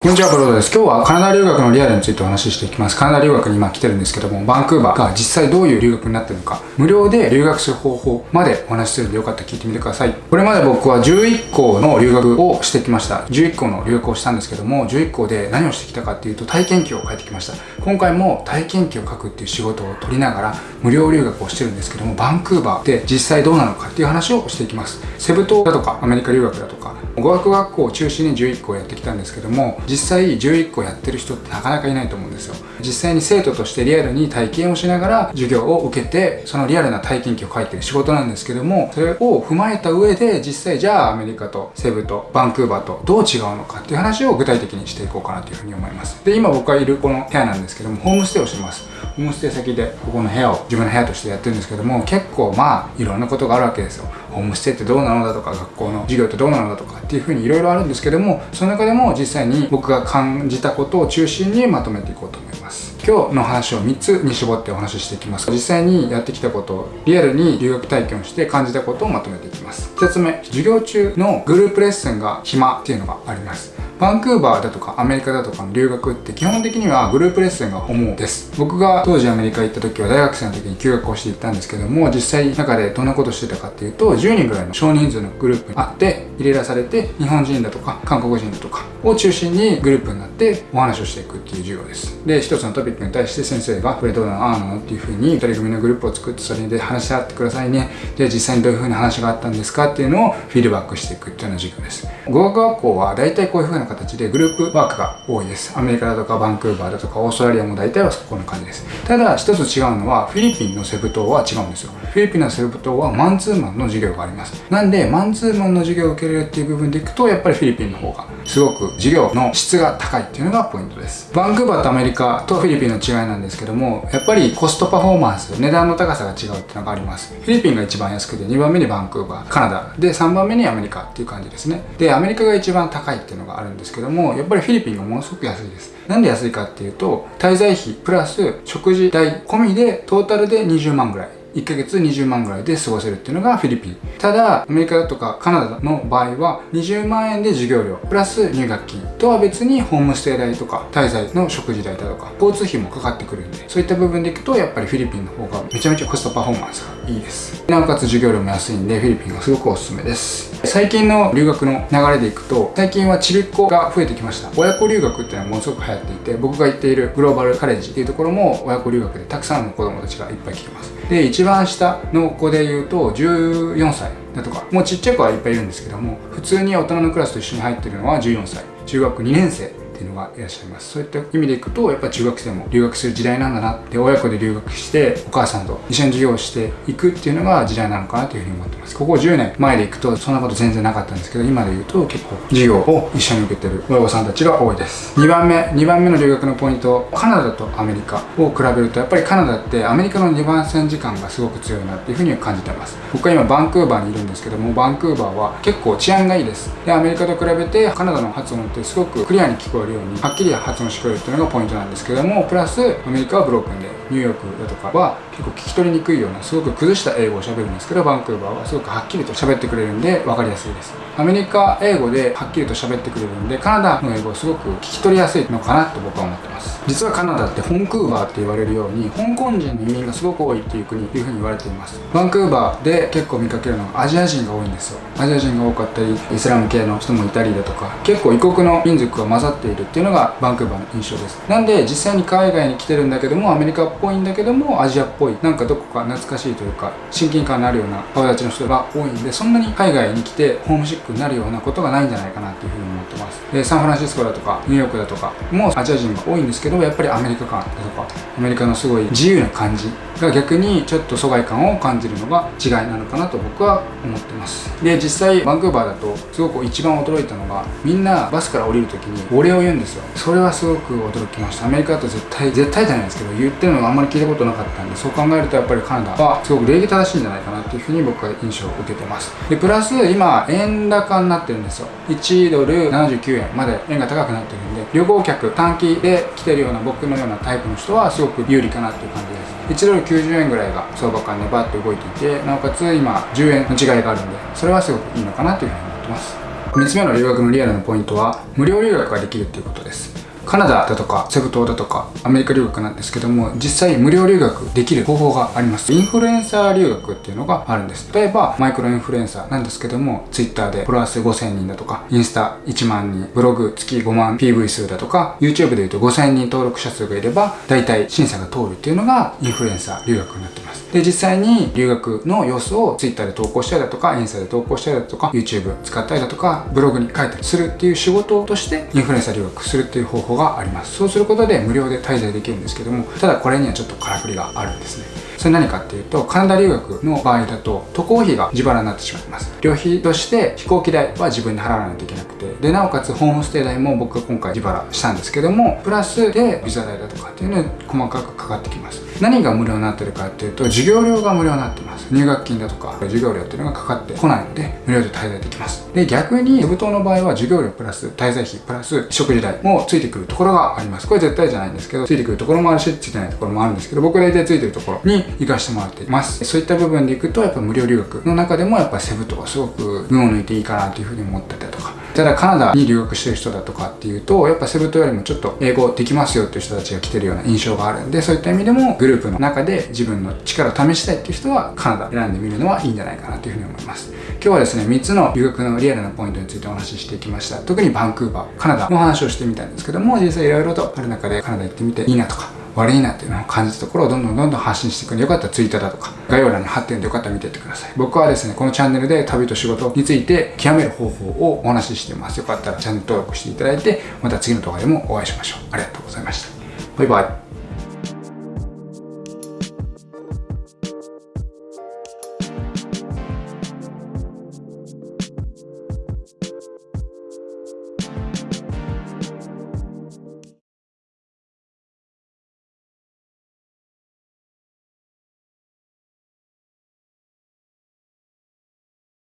こんにちは、ブロードです。今日はカナダ留学のリアルについてお話ししていきます。カナダ留学に今来てるんですけども、バンクーバーが実際どういう留学になってるのか、無料で留学する方法までお話しするんでよかったら聞いてみてください。これまで僕は11校の留学をしてきました。11校の留学をしたんですけども、11校で何をしてきたかっていうと体験記を書いてきました。今回も体験記を書くっていう仕事を取りながら無料留学をしてるんですけども、バンクーバーで実際どうなのかっていう話をしていきます。セブ島だとかアメリカ留学だと、語学学校を中心に11校やってきたんですけども、実際11校やってる人ってなかなかいないと思うんですよ。実際に生徒としてリアルに体験をしながら授業を受けてそのリアルな体験記を書いてる仕事なんですけどもそれを踏まえた上で実際じゃあアメリカとセブとバンクーバーとどう違うのかっていう話を具体的にしていこうかなというふうに思います。で今僕がいるこの部屋なんですけどもホームステイをしてます。ホームステイ先でここの部屋を自分の部屋としてやってるんですけども結構まあいろんなことがあるわけですよ。ホームステイってどうなのだとか学校の授業ってどうなのだとかっていうふうにいろいろあるんですけどもその中でも実際に僕が感じたことを中心にまとめていこうと。思います今日の話を3つに絞ってお話ししていきます。実際にやってきたことリアルに留学体験をして感じたことをまとめていきます。1つ目授業中のグループレッスンが暇っていうのがあります。バンクーバーだとかアメリカだとかの留学って基本的にはグループレッスンが主です。僕が当時アメリカ行った時は大学生の時に休学をしていったんですけども実際中でどんなことしてたかっていうと10人ぐらいの少人数のグループにあって入れ出されて日本人だとか韓国人だとかを中心にグループになってお話をしていくっていう授業です。で一つのトピックに対して先生がこれどうなのああなのっていうふうに2人組のグループを作ってそれで話し合ってくださいね。で実際にどういうふうな話があったんですかっていうのをフィードバックしていくっていうような授業です。語学学校は大体こういうふうな形でグループワークが多いです。アメリカだとかバンクーバーだとかオーストラリアも大体はこんな感じです。ただ一つ違うのはフィリピンのセブ島は違うんですよ。フィリピンのセブ島はマンツーマンの授業があります。なんでマンツーマンの授業を受けれるっていう部分でいくとやっぱりフィリピンの方がすごく授業の質が高いっていうのがポイントです。バンクーバーとアメリカとフィリピンの違いなんですけどもやっぱりコストパフォーマンス値段の高さが違うっていうのがあります。フィリピンが一番安くて2番目にバンクーバーカナダ。で3番目にアメリカっていう感じですね。でアメリカが一番高いっていうのがあるんですけどもやっぱりフィリピンがものすごく安いです。なんで安いかっていうと滞在費プラス食事代込みでトータルで20万ぐらい。1ヶ月20万ぐらいで過ごせるっていうのがフィリピン。ただアメリカだとかカナダの場合は20万円で授業料プラス入学金とは別にホームステイ代とか滞在の食事代だとか交通費もかかってくるんでそういった部分でいくとやっぱりフィリピンの方がめちゃめちゃコストパフォーマンスがいいです。なおかつ授業料も安いんでフィリピンがすごくおすすめです。最近の留学の流れでいくと最近はちびっ子が増えてきました。親子留学っていうのはものすごく流行っていて僕が行っているグローバルカレッジっていうところも親子留学でたくさんの子供たちがいっぱい来てます。で一番下の子で言うと14歳だとか。もうちっちゃい子はいっぱいいるんですけども普通に大人のクラスと一緒に入ってるのは14歳。中学2年生。っていうのがいらっしゃいます。そういった意味でいくとやっぱ中学生も留学する時代なんだなって親子で留学してお母さんと一緒に授業をしていくっていうのが時代なのかなというふうに思ってます。ここ10年前でいくとそんなこと全然なかったんですけど今で言うと結構授業を一緒に受けてる親御さんたちが多いです。2番目2番目の留学のポイントカナダとアメリカ。を比べるとやっぱりカナダってアメリカの2番線時間がすごく強いなっていうふうに感じてます。僕は今バンクーバーにいるんですけどもバンクーバーは結構治安がいいです。でアメリカと比べてカナダの発音ってすごくクリアに聞こえるようにはっきり発音してくれるっていうのがポイントなんですけどもプラスアメリカはブロークンでニューヨークだとかは結構聞き取りにくいようなすごく崩した英語を喋るんですけどバンクーバーはすごくはっきりと喋ってくれるんで分かりやすいです。アメリカ英語ではっきりと喋ってくれるんでカナダの英語すごく聞き取りやすいのかなと僕は思ってます。実はカナダってホンクーバーって言われるように香港人の移民がすごく多いっていう国というふうに言われています。バンクーバーで結構見かけるのはアジア人が多いんですよ。アジア人が多かったりイスラム系の人もいたりだとか結構異国の民族が混ざっているっていうのがバンクーバーの印象です。なんで実際に海外に来てるんだけどもアメリカっぽいんだけどもアジアっぽいなんかどこか懐かしいというか親近感のあるような顔立ちの人が多いんでそんなに海外に来てホームシックになるようなことがないんじゃないかなっていうふうにってます。でサンフランシスコだとかニューヨークだとかもアジア人が多いんですけどやっぱりアメリカ感だとかアメリカのすごい自由な感じが逆にちょっと疎外感を感じるのが違いなのかなと僕は思ってます。で実際バンクーバーだとすごく一番驚いたのがみんなバスから降りる時にお礼を言うんですよ。それはすごく驚きました。アメリカだと絶対絶対じゃないですけど言ってるのがあんまり聞いたことなかったんでそう考えるとやっぱりカナダはすごく礼儀正しいんじゃないかなっていうふうに僕は印象を受けてます。でプラス今円高になってるんですよ。1ドル79円まで円が高くなってるんで旅行客短期で来てるような僕のようなタイプの人はすごく有利かなっていう感じです。1ドル90円ぐらいが相場感でバッと動いていてなおかつ今10円の違いがあるんでそれはすごくいいのかなというふうに思ってます。3つ目の留学のリアルなポイントは無料留学ができるっていうことです。カナダだとかセブ島だとかアメリカ留学なんですけども実際無料留学できる方法があります。インフルエンサー留学っていうのがあるんです。例えばマイクロインフルエンサーなんですけども Twitter でフォロワー数5000人だとかインスタ1万人ブログ月5万 PV 数だとか YouTube で言うと5000人登録者数がいれば大体審査が通るっていうのがインフルエンサー留学になってます。で実際に留学の様子を Twitter で投稿したりだとかインスタで投稿したりだとか YouTube 使ったりだとかブログに書いたりするっていう仕事としてインフルエンサー留学するっていう方法があります。そうすることで無料で滞在できるんですけどもただこれにはちょっとからくりがあるんですね。それ何かっていうとカナダ留学の場合だと渡航費が自腹になってしまいます。旅費として飛行機代は自分で払わないといけなくてでなおかつホームステイ代も僕が今回自腹したんですけどもプラスでビザ代だとかっていうのに細かくかかってきます。何が無料になってるかっていうと授業料が無料になってます。入学金だとか授業料っていうのがかかってこないので無料で滞在できます。で逆にセブ島の場合は授業料プラス滞在費プラス食事代もついてくるところがあります。これ絶対じゃないんですけどついてくるところもあるしついてないところもあるんですけど僕大体ついてるところに行かしてもらっています。そういった部分でいくとやっぱ無料留学の中でもやっぱセブ島はすごく群を抜いていいかなっていうふうに思ってたりとかただカナダに留学してる人だとかっていうとやっぱセブ島よりもちょっと英語できますよっていう人たちが来てるような印象があるんでそういった意味でもグループの中で自分の力を試したいっていう人はカナダ選んでみるのはいいんじゃないかなというふうに思います。今日はですね3つの留学のリアルなポイントについてお話ししていきました。特にバンクーバーカナダ。の話をしてみたんですけども実際いろいろとある中でカナダ行ってみていいなとか。悪いなっていうのを感じたところをどんどんどんどん発信していくんでよかったら Twitter だとか概要欄に貼ってるんでよかったら見てってください。僕はですねこのチャンネルで旅と仕事について極める方法をお話ししています。よかったらチャンネル登録していただいてまた次の動画でもお会いしましょう。ありがとうございました。バイバイ。